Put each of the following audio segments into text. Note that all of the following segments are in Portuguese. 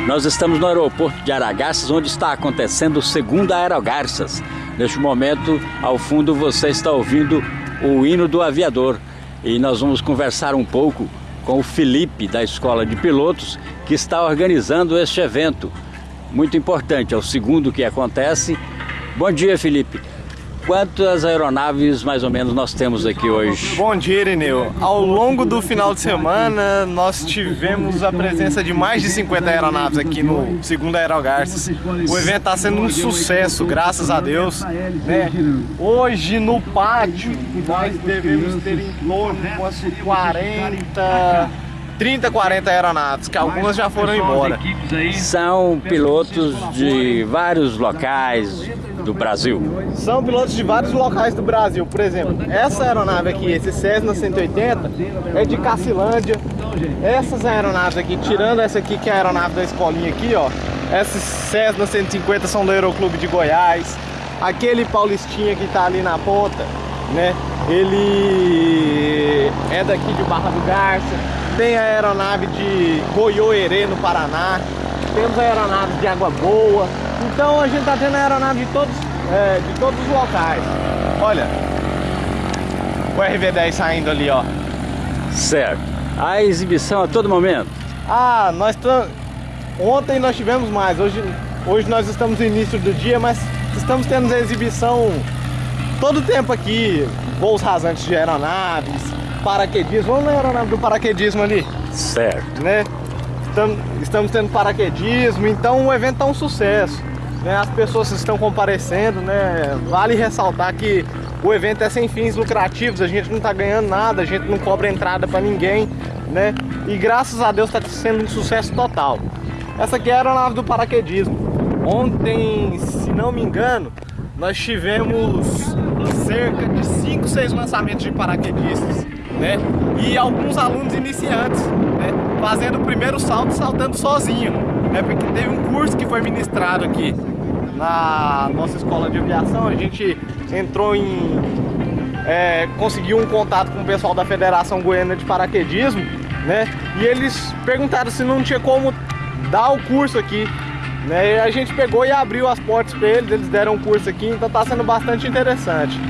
Nós estamos no aeroporto de Aragarças, onde está acontecendo o segundo Aerogarças. Neste momento, ao fundo, você está ouvindo o hino do aviador. E nós vamos conversar um pouco com o Felipe, da Escola de Pilotos, que está organizando este evento. Muito importante, é o segundo que acontece. Bom dia, Felipe. Quantas aeronaves mais ou menos nós temos aqui hoje? Bom dia, Irineu. Ao longo do final de semana, nós tivemos a presença de mais de 50 aeronaves aqui no segundo Aerogarças. O evento está sendo um sucesso, graças a Deus. Né? Hoje no pátio, nós devemos ter em torno de umas 40 30, 40 aeronaves, que algumas já foram embora. São pilotos de vários locais do Brasil? São pilotos de vários locais do Brasil. Por exemplo, essa aeronave aqui, esse Cessna 180, é de Cacilândia. Essas aeronaves aqui, tirando essa aqui que é a aeronave da escolinha aqui, ó. Essas Cessna 150 são do Aeroclube de Goiás. Aquele Paulistinha que tá ali na ponta, né? Ele é daqui de Barra do Garça tem a aeronave de Goiôerê, no Paraná, temos aeronaves de Água Boa, então a gente está tendo aeronave de todos, é, de todos os locais. Olha, o RV10 saindo ali, ó. Certo. A exibição a todo momento? Ah, nós ontem nós tivemos mais, hoje, hoje nós estamos no início do dia, mas estamos tendo a exibição todo o tempo aqui, voos rasantes de aeronaves, paraquedismo. Vamos na aeronave do paraquedismo ali. Certo. Né? Estamos, estamos tendo paraquedismo, então o evento é um sucesso. Né? As pessoas estão comparecendo, né? Vale ressaltar que o evento é sem fins lucrativos, a gente não está ganhando nada, a gente não cobra entrada para ninguém, né? E graças a Deus está sendo um sucesso total. Essa aqui é a aeronave do paraquedismo. Ontem, se não me engano, nós tivemos cerca de 5, 6 lançamentos de paraquedistas né? E alguns alunos iniciantes, né? Fazendo o primeiro salto, saltando sozinho, né? Porque teve um curso que foi ministrado aqui na nossa escola de aviação, a gente entrou em... É, conseguiu um contato com o pessoal da Federação Goiana de Paraquedismo, né? E eles perguntaram se não tinha como dar o curso aqui, né? E a gente pegou e abriu as portas para eles, eles deram um curso aqui, então tá sendo bastante interessante.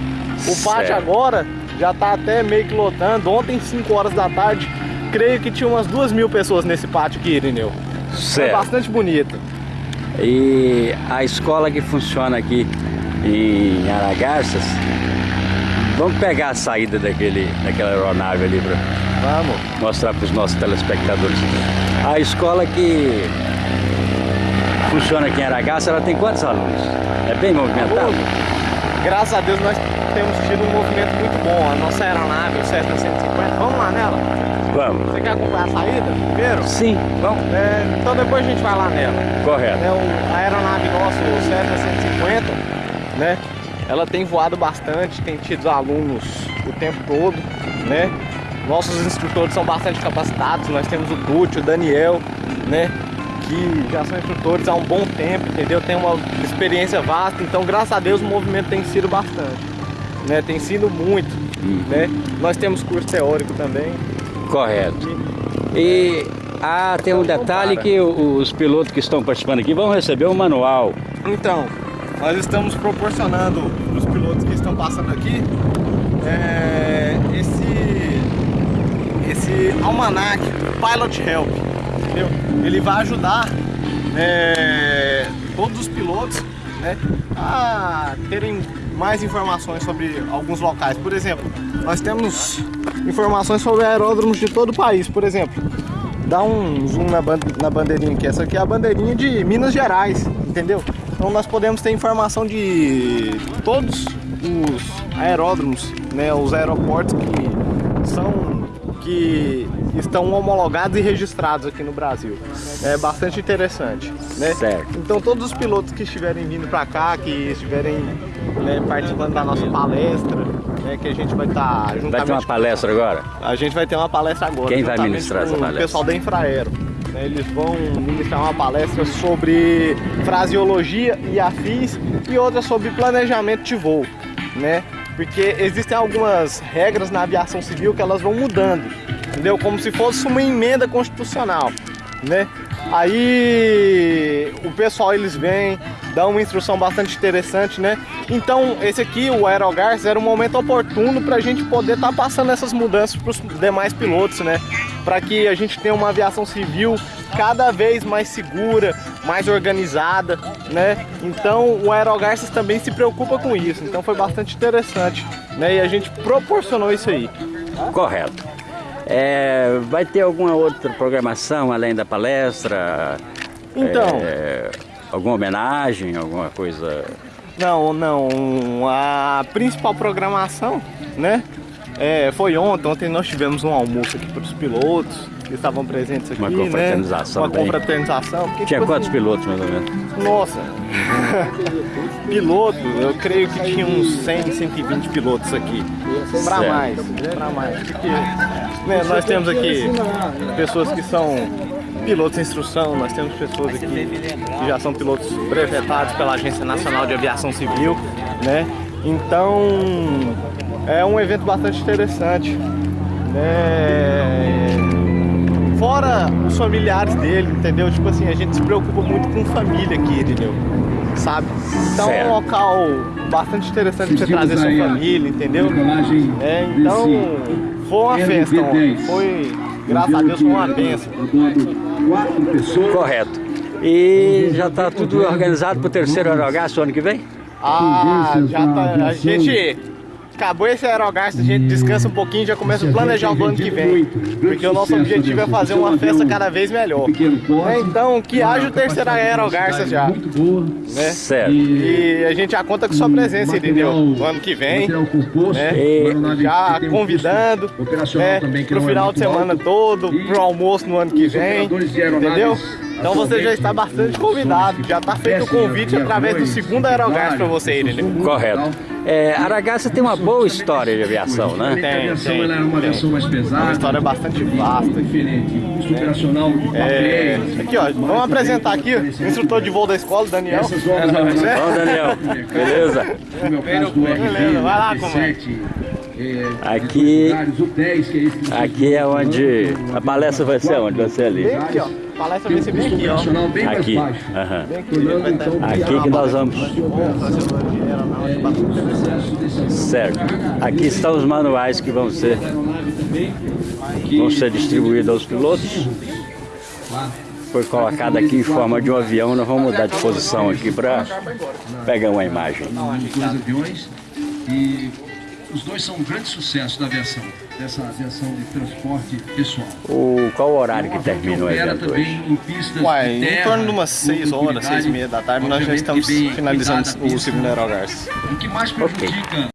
O pátio agora já tá até meio que lotando. Ontem, 5 horas da tarde, creio que tinha umas duas mil pessoas nesse pátio aqui, Irineu. Certo. É bastante bonito. E a escola que funciona aqui em Aragarças, vamos pegar a saída daquele, daquela aeronave ali para vamos. mostrar para os nossos telespectadores. A escola que funciona aqui em Aragaça, ela tem quantos alunos? É bem movimentado? Graças a Deus nós temos tido um movimento muito bom. A nossa aeronave, o Cessna 150, vamos lá nela? Vamos. Você quer acompanhar a saída primeiro? Sim, vamos. É, então depois a gente vai lá nela. Correto. É, o, a aeronave nossa, o Cessna 150, né? Ela tem voado bastante, tem tido alunos o tempo todo, né? Nossos instrutores são bastante capacitados, nós temos o Tuti, o Daniel, né? Que já são instrutores há um bom tempo, entendeu? Tem uma experiência vasta, então graças a Deus o movimento tem sido bastante né? Tem sido muito, uhum. né? Nós temos curso teórico também. Correto. E ah, tem um detalhe que os pilotos que estão participando aqui vão receber um manual. Então, nós estamos proporcionando para os pilotos que estão passando aqui é, esse, esse almanac Pilot Help, entendeu? Ele vai ajudar é, todos os pilotos né, a terem mais informações sobre alguns locais. Por exemplo, nós temos informações sobre aeródromos de todo o país. Por exemplo, dá um zoom na, na bandeirinha aqui. Essa aqui é a bandeirinha de Minas Gerais, entendeu? Então nós podemos ter informação de todos os aeródromos, né, os aeroportos que são que estão homologados e registrados aqui no Brasil. É bastante interessante, né? Certo. Então todos os pilotos que estiverem vindo para cá, que estiverem né, participando da nossa palestra, né, que a gente vai estar tá Vai ter uma palestra agora? A gente vai ter uma palestra agora. Quem vai ministrar essa palestra? O pessoal da Infraero. Né, eles vão ministrar uma palestra sobre fraseologia e afins e outra sobre planejamento de voo, né? Porque existem algumas regras na aviação civil que elas vão mudando, entendeu? Como se fosse uma emenda constitucional, né? Aí o pessoal eles vêm, dão uma instrução bastante interessante, né? Então esse aqui, o Aerogars, era um momento oportuno para a gente poder estar tá passando essas mudanças para os demais pilotos, né? Para que a gente tenha uma aviação civil cada vez mais segura, mais organizada, né? Então o Aerogarças também se preocupa com isso, então foi bastante interessante, né? E a gente proporcionou isso aí. Correto. É, vai ter alguma outra programação além da palestra? Então. É, alguma homenagem, alguma coisa? Não, não. A principal programação, né? É, foi ontem, ontem nós tivemos um almoço aqui para os pilotos que estavam presentes aqui, Uma confraternização. Né? Uma confraternização. Porque, tinha tipo, quantos assim, pilotos mais ou menos? Nossa, pilotos, eu creio que tinha uns 100, 120 pilotos aqui. Para mais, para mais. Porque né, nós temos aqui pessoas que são pilotos em instrução, nós temos pessoas aqui que já são pilotos brevetados pela Agência Nacional de Aviação Civil, né? Então, é um evento bastante interessante, né? Fora os familiares dele, entendeu? Tipo assim, a gente se preocupa muito com família aqui, entendeu? Sabe? Então certo. é um local bastante interessante pra você trazer sua família, entendeu? É, então foi uma festa ontem. Foi, graças a Deus, foi uma benção. Correto. E já está tudo organizado para o terceiro aerogasto ano que vem? Ah, já tá. A gente acabou esse aerogasto, a gente descansa um pouquinho e já começa a planejar o ano que vem. Porque o nosso objetivo é fazer uma festa cada vez melhor. É, então, que haja o terceiro aerogarça já. Né? Certo. E a gente já conta com sua presença, entendeu? No ano que vem. Né? Já convidando né? pro final de semana todo, pro almoço no ano que vem. Entendeu? Então você já está bastante convidado, já está feito o convite através do segundo aerogás para você, entendeu? Correto. É, Aragaça tem uma boa história de aviação, né? Tem, tem, ela é uma versão mais pesada. Uma história bastante vasta. Diferente. Operacional, é, Aqui, ó, vamos apresentar aqui o instrutor de voo da escola, Daniel. Vamos, Daniel. Beleza? Beleza, vai lá, comandante. Aqui, aqui é onde a palestra vai ser onde? Vai ser ali. Aqui, ó. Palestra vai ser bem aqui, ó. Aqui. Uhum. Aqui que nós vamos. Certo. Aqui estão os manuais que vão ser, vão ser distribuídos aos pilotos. Foi colocado aqui em forma de um avião. Nós vamos mudar de posição aqui para pegar uma imagem. E os dois são um grande sucesso da aviação, dessa aviação de transporte pessoal. O, qual o horário que termina o evento também hoje? em pistas de terra, em torno de umas 6 horas, 6 e meia da tarde, nós já estamos finalizando o segundo aerogás. O que mais prejudica... Okay.